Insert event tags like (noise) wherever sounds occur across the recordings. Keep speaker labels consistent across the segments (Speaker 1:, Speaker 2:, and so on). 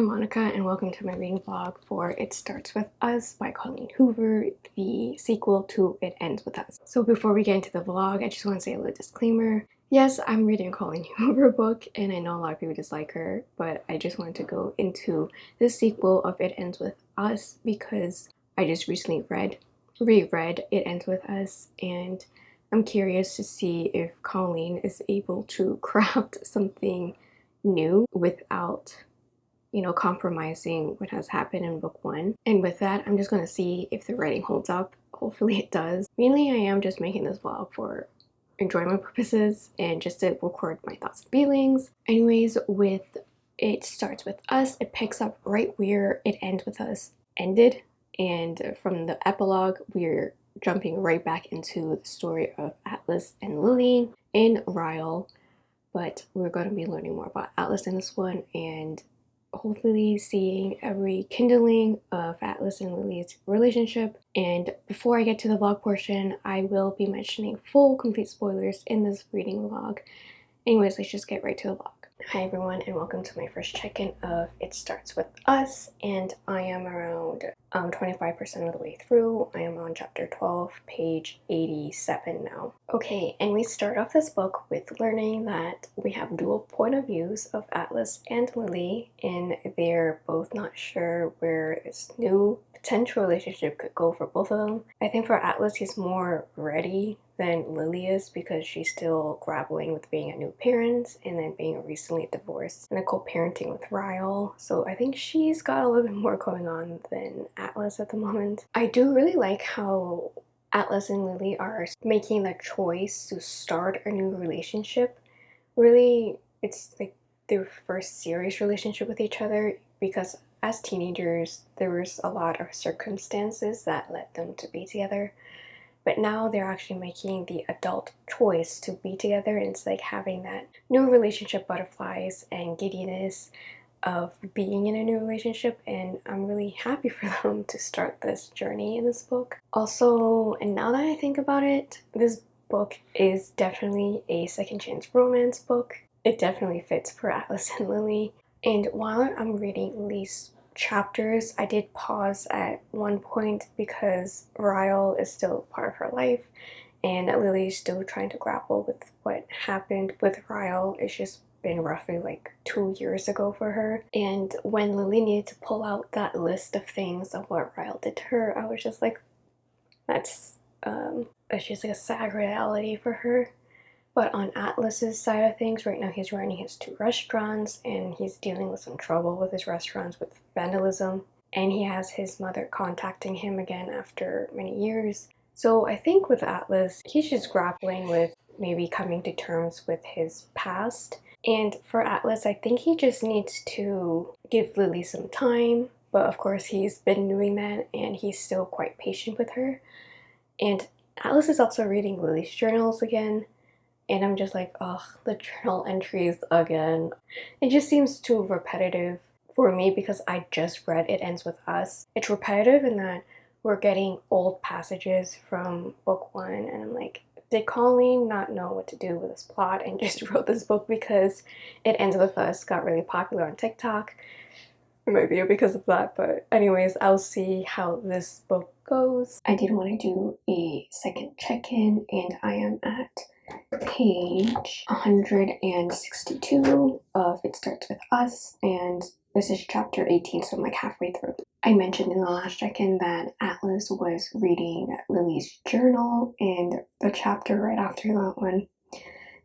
Speaker 1: I'm Monica and welcome to my reading vlog for It Starts With Us by Colleen Hoover, the sequel to It Ends With Us. So before we get into the vlog, I just want to say a little disclaimer. Yes, I'm reading a Colleen (laughs) Hoover book and I know a lot of people dislike her, but I just wanted to go into the sequel of It Ends With Us because I just recently read, reread It Ends With Us and I'm curious to see if Colleen is able to (laughs) craft something new without you know, compromising what has happened in book one. And with that, I'm just going to see if the writing holds up. Hopefully it does. Mainly, I am just making this vlog for enjoyment purposes and just to record my thoughts and feelings. Anyways, with it starts with us, it picks up right where it ends with us ended. And from the epilogue, we're jumping right back into the story of Atlas and Lily in Ryle but we're going to be learning more about Atlas in this one and hopefully seeing a rekindling of Atlas and Lily's relationship. And before I get to the vlog portion, I will be mentioning full complete spoilers in this reading vlog. Anyways, let's just get right to the vlog. Hi everyone and welcome to my first check-in of It Starts With Us and I am around 25% um, of the way through. I am on chapter 12, page 87 now. Okay, and we start off this book with learning that we have dual point of views of Atlas and Lily and they're both not sure where this new potential relationship could go for both of them. I think for Atlas he's more ready than Lily is because she's still grappling with being a new parent and then being recently divorced and a co-parenting with Ryle. So I think she's got a little bit more going on than Atlas at the moment. I do really like how Atlas and Lily are making the choice to start a new relationship. Really, it's like their first serious relationship with each other because as teenagers, there was a lot of circumstances that led them to be together but now they're actually making the adult choice to be together and it's like having that new relationship butterflies and giddiness of being in a new relationship and I'm really happy for (laughs) them to start this journey in this book. Also, and now that I think about it, this book is definitely a second chance romance book. It definitely fits for (laughs) Atlas and Lily. And while I'm reading Lily's chapters. I did pause at one point because Ryle is still part of her life and Lily's still trying to grapple with what happened with Ryle. It's just been roughly like two years ago for her. And when Lily needed to pull out that list of things of what Ryle did to her, I was just like, that's um, that's just like a sad reality for her. But on Atlas's side of things, right now he's running his two restaurants and he's dealing with some trouble with his restaurants with vandalism. And he has his mother contacting him again after many years. So I think with Atlas, he's just grappling with maybe coming to terms with his past. And for Atlas, I think he just needs to give Lily some time. But of course, he's been doing that and he's still quite patient with her. And Atlas is also reading Lily's journals again and I'm just like, ugh, the journal entries again. It just seems too repetitive for me because I just read It Ends With Us. It's repetitive in that we're getting old passages from book one and I'm like, did Colleen not know what to do with this plot and (laughs) just wrote this book because It Ends With Us got really popular on TikTok? Maybe because of that, but anyways, I'll see how this book goes. I did want to do a second check-in and I am at page 162 of It Starts With Us, and this is chapter 18, so I'm like halfway through. I mentioned in the last check-in that Atlas was reading Lily's journal, and the chapter right after that one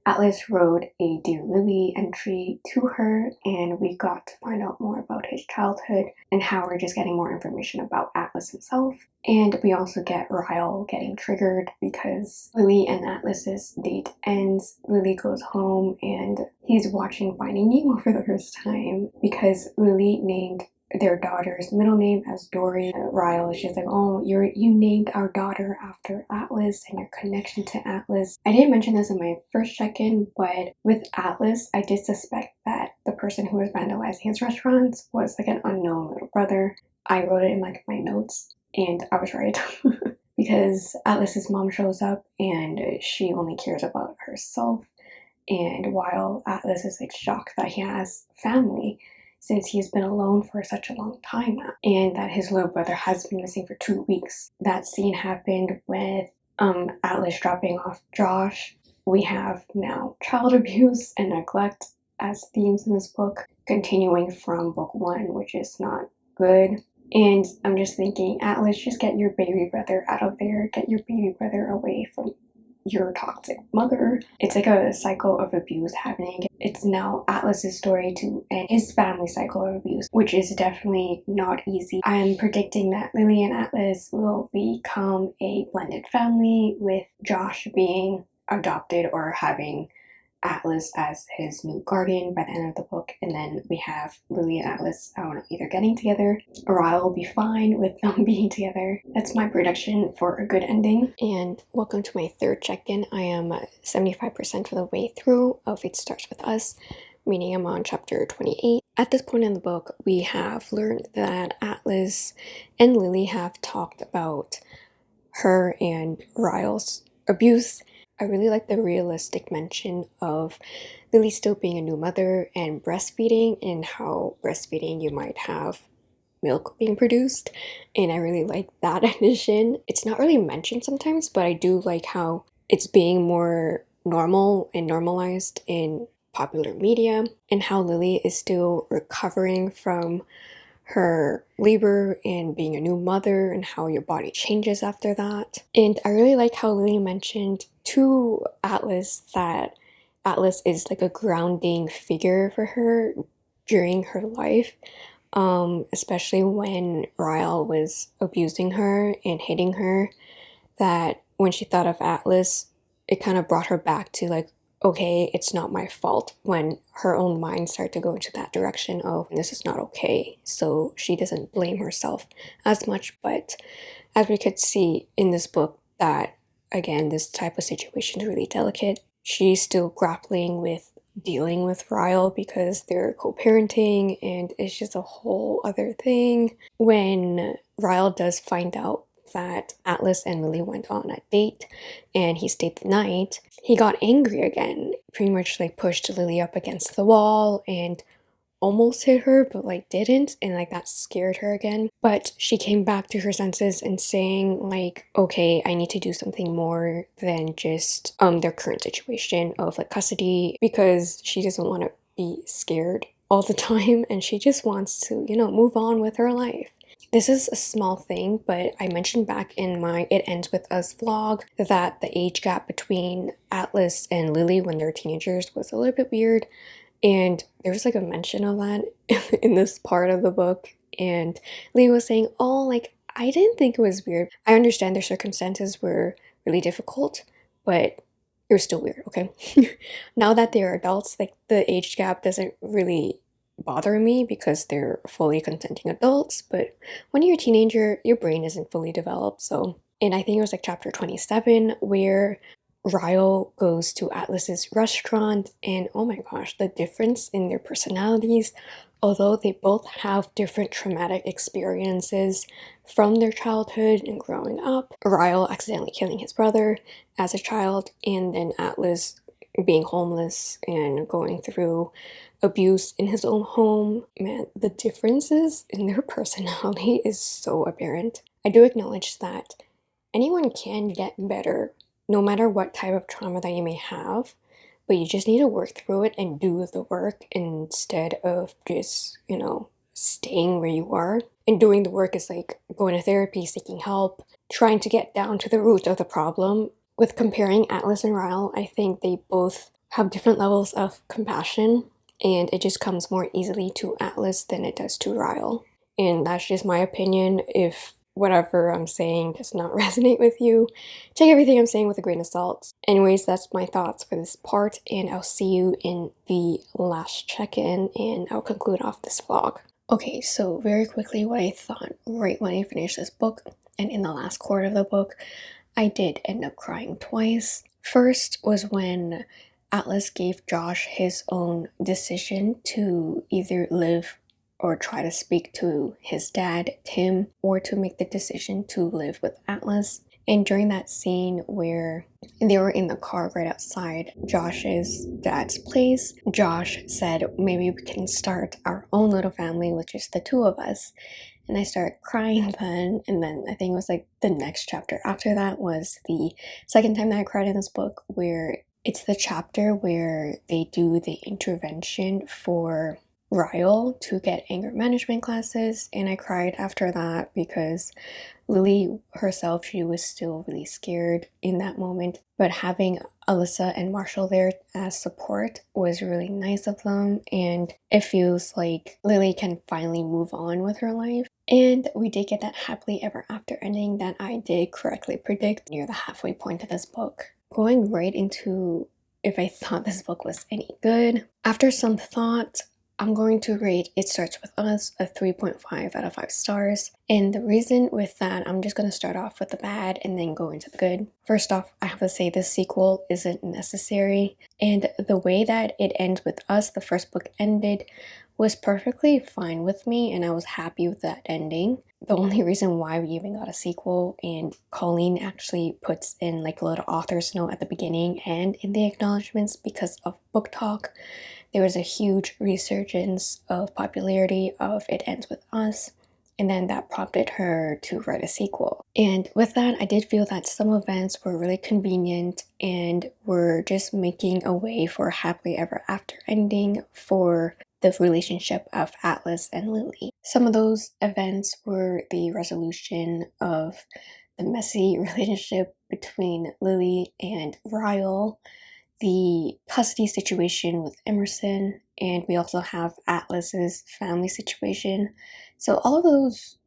Speaker 1: Atlas wrote a Dear Lily entry to her and we got to find out more about his childhood and how we're just getting more information about Atlas himself. And we also get Ryle getting triggered because Lily and Atlas's date ends. Lily goes home and he's watching Finding Nemo for the first time because Lily named their daughter's middle name as Dory. Ryle She's like, oh, you're you named our daughter after Atlas and your connection to Atlas. I didn't mention this in my first check-in, but with Atlas, I did suspect that the person who was vandalizing his restaurants was like an unknown little brother. I wrote it in like my notes and I was right. (laughs) because Atlas's mom shows up and she only cares about herself and while Atlas is like shocked that he has family since he's been alone for such a long time now and that his little brother has been missing for two weeks. That scene happened with um, Atlas dropping off Josh. We have now child (laughs) abuse and neglect as themes in this book, continuing from book one, which is not good. And I'm just thinking, Atlas, just get your baby brother out of there. Get your baby brother away from your toxic mother. It's like a cycle of abuse happening. It's now Atlas's story to end his family cycle of abuse, which is definitely not easy. I am predicting that Lily and Atlas will become a blended family with Josh being adopted or having Atlas as his new guardian by the end of the book, and then we have Lily and Atlas, I don't know, either getting together or I will be fine with (laughs) them being together. That's my prediction for a good ending. And welcome to my third check-in. I am 75% of the way through of It Starts With Us, meaning I'm on chapter 28. At this point in the book, we have learned that Atlas and Lily have talked about her and Ryle's abuse I really like the realistic mention of Lily still being a new mother and breastfeeding and how breastfeeding you might have milk being produced and I really like that (laughs) addition. It's not really mentioned sometimes but I do like how it's being more normal and normalized in popular media and how Lily is still recovering from her labor and being a new mother and how your body changes after that. And I really like how Lily mentioned to Atlas that Atlas is like a grounding figure for her during her life, um, especially when Ryle was abusing her and hitting her, that when she thought of Atlas, it kind of brought her back to like, okay, it's not my fault when her own mind started to go into that direction of this is not okay. So she doesn't blame herself as much. But as we could see in this book, that again, this type of situation is really delicate. She's still grappling with dealing with Ryle because they're co-parenting and it's just a whole other thing. When Ryle does find out that Atlas and Lily went on a date and he stayed the night, he got angry again, pretty much like pushed Lily up against the wall and almost hit her but like didn't and like that scared her again but she came back to her senses and saying like okay i need to do something more than just um their current situation of like custody because she doesn't want to be scared all the (laughs) time and she just wants to you know move on with her life this is a small thing, but I mentioned back in my It Ends With Us vlog that the age gap between Atlas and Lily when they're teenagers was a little bit weird. And there's like a mention of that (laughs) in this part of the book. And Lily was saying, oh, like, I didn't think it was weird. I understand their circumstances were really difficult, but it was still weird, okay? (laughs) now that they're adults, like, the age gap doesn't really bother me because they're fully consenting adults, but when you're a teenager, your brain isn't fully developed, so... And I think it was like chapter 27 where Ryle goes to Atlas's restaurant and oh my gosh, the difference in their personalities, although they both have different traumatic experiences from their childhood and growing up. Ryle accidentally killing his brother as a child and then Atlas being homeless and going through abuse in his own home. Man, the differences in their (laughs) personality is so apparent. I do acknowledge that anyone can get better no matter what type of trauma that you may have, but you just need to work through it and do the work instead of just, you know, staying where you are. And doing the work is like going to therapy, seeking help, trying to get down to the root of the problem. With comparing Atlas and Ryle, I think they both have different levels of compassion and it just comes more easily to Atlas than it does to Ryle. And that's just my opinion. If whatever I'm saying does not (laughs) resonate with you, take everything I'm saying with a grain of salt. Anyways, that's my thoughts for this part, and I'll see you in the last check-in, and I'll conclude off this vlog. Okay, so very quickly what I thought right when I finished this book, and in the last quarter of the book, I did end up crying twice. First was when Atlas gave Josh his own decision to either live or try to speak to his dad, Tim, or to make the decision to live with Atlas. And during that scene where they were in the car right outside Josh's dad's place, Josh said, maybe we can start our own little family with just the two of us. And I started crying then, and then I think it was like the next chapter after that was the second time that I cried in this book, where it's the chapter where they do the intervention for Ryle to get anger management classes, and I cried after that because Lily herself, she was still really scared in that moment. But having Alyssa and Marshall there as support was really nice of them, and it feels like Lily can finally move on with her life. And we did get that happily ever after ending that I did correctly predict near the halfway point of this book. Going right into if I thought this book was any good. After some thought, I'm going to rate It Starts With Us a 3.5 out of 5 stars. And the reason with that, I'm just going to start off with the bad and then go into the good. First off, I have to say this sequel isn't necessary. And the way that it ends with us, the first book ended, was perfectly fine with me and I was happy with that ending. The only reason why we even got a sequel and Colleen actually puts in like a little author's note at the beginning and in the acknowledgements because of BookTok there was a huge resurgence of popularity of It Ends With Us, and then that prompted her to write a sequel. And with that, I did feel that some events were really convenient and were just making a way for a happily ever after ending for the relationship of Atlas and Lily. Some of those events were the resolution of the messy (laughs) relationship between Lily and Ryle, the custody situation with Emerson, and we also have Atlas's family situation. So all of those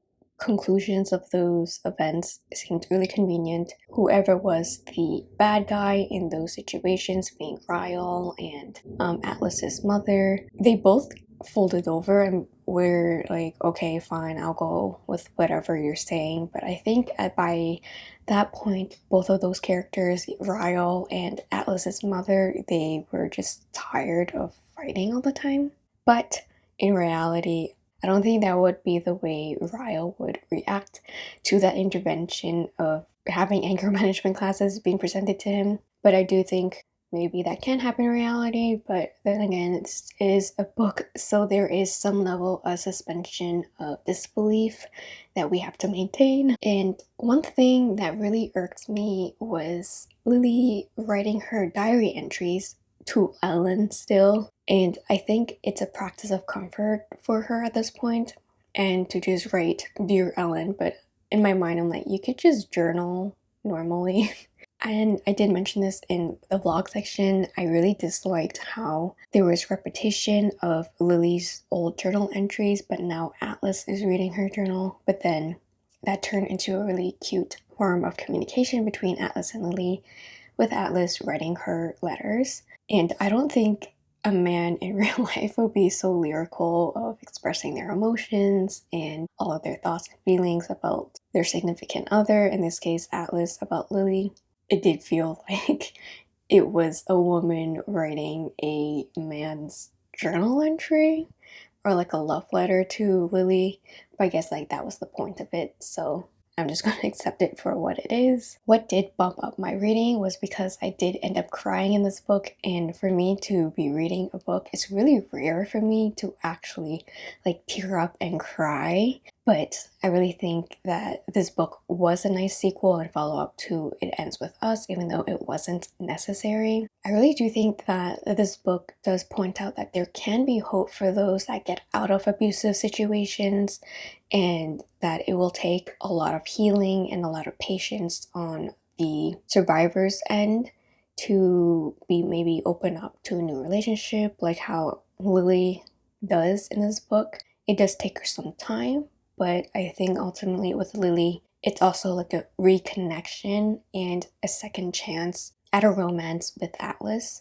Speaker 1: conclusions of those events seemed really convenient. Whoever was the bad guy in those situations, being Ryle and um, Atlas's mother, they both folded over and we're like, okay, fine, I'll go with whatever you're saying. But I think at, by that point, both of those characters, Ryle and Atlas's mother, they were just tired of fighting all the time. But in reality, I don't think that would be the way Ryle would react to that intervention of having anger (laughs) management classes being presented to him. But I do think maybe that can happen in reality, but then again, it is a book, so there is some level of suspension of disbelief that we have to maintain. And one thing that really irked me was Lily writing her diary entries to Ellen still. And I think it's a practice of comfort for her at this point and to just write Dear Ellen, but in my mind, I'm like, you could just journal normally. (laughs) And I did mention this in the vlog section. I really disliked how there was repetition of Lily's old journal entries, but now Atlas is reading her journal. But then that turned into a really cute form of communication between Atlas and Lily, with Atlas writing her letters. And I don't think a man in (laughs) real life would be so lyrical of expressing their emotions and all of their thoughts and feelings about their significant other, in this case Atlas about Lily it did feel (laughs) like it was a woman writing a man's journal entry or like a love letter to Lily. But I guess like that was the point of it. So I'm just (laughs) going to accept it for what it is. What did bump up my reading was because I did end up crying in this book and for me to be reading a book, it's really rare for me to actually like tear up and cry. But I really think that this book was a nice sequel and follow up to It Ends With Us, even though it wasn't necessary. I really do think that this book does point out that there can be hope for those that get out of abusive situations and that it will take a lot of healing and a lot of patience on the survivor's end to be maybe open up to a new relationship like how Lily does in this book. It does take her some time, but I think ultimately with Lily, it's also like a reconnection and a second chance at a romance with Atlas.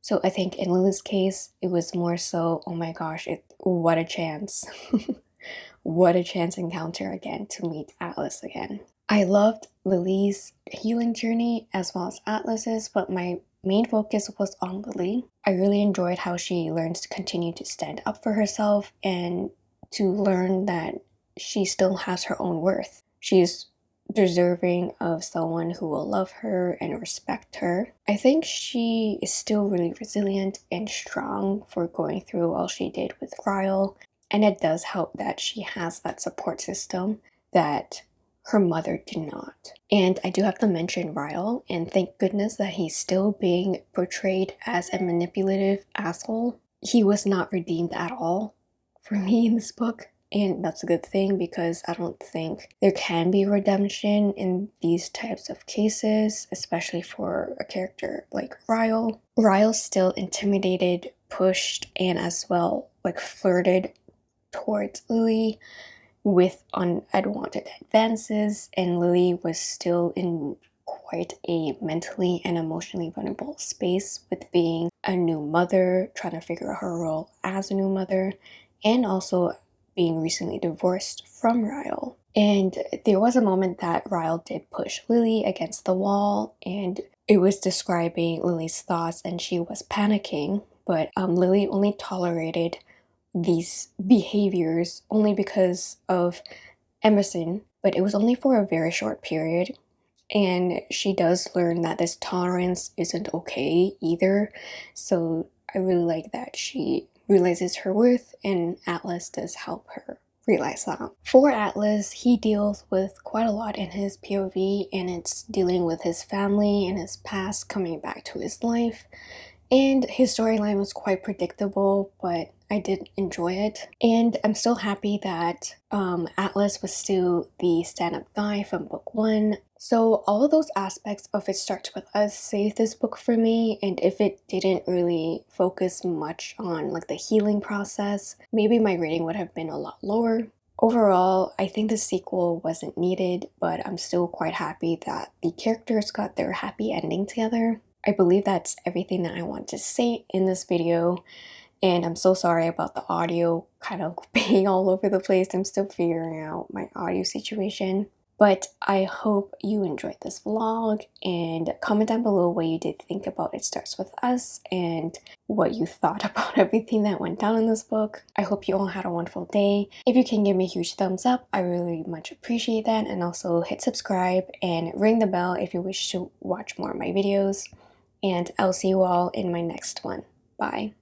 Speaker 1: So I think in Lily's case, it was more so, oh my gosh, it what a chance. (laughs) what a chance encounter again to meet Atlas again. I loved Lily's healing journey as well as Atlas's, but my main focus was on Lily. I really enjoyed how she learns to continue to stand up for herself and to learn that she still has her own worth. She's deserving of someone who will love her and respect her. I think she is still really resilient and strong for going through all she did with Ryle. And it does help that she has that support system that her mother did not. And I do have to mention Ryle, and thank goodness that he's still being portrayed as a manipulative asshole. He was not redeemed at all for me in this book. And that's a good thing because I don't think there can be redemption in these types of cases, especially for a character like Ryle. Ryle still intimidated, pushed, and as well like flirted towards Lily with unwanted advances, and Lily was still in quite a mentally and emotionally vulnerable space with being a new mother, trying to figure out her role as a new mother, and also being recently divorced from Ryle. And there was a moment that Ryle did push Lily against the wall, and it was describing Lily's thoughts, and she was panicking. But um, Lily only tolerated these behaviors only because of Emerson, but it was only for a very short period. And she does learn that this tolerance isn't okay either. So I really like that she realizes her worth, and Atlas does help her realize that. For Atlas, he deals with quite a lot in his POV, and it's dealing with his family and his past coming back to his life. And his storyline was quite predictable, but I did enjoy it. And I'm still happy that um, Atlas was still the stand-up guy from book one. So all of those aspects of It Starts With Us saved this book for me. And if it didn't really focus much on like the healing process, maybe my rating would have been a lot lower. Overall, I think the sequel wasn't needed, but I'm still quite happy that the characters got their happy ending together. I believe that's everything that I want to say in this video and I'm so sorry about the audio kind of (laughs) being all over the place. I'm still figuring out my audio situation. But I hope you enjoyed this vlog and comment down below what you did think about It Starts With Us and what you thought (laughs) about everything that went down in this book. I hope you all had a wonderful day. If you can give me a huge thumbs up, I really much appreciate that. And also hit subscribe and ring the bell if you wish to watch more of my videos and I'll see you all in my next one. Bye.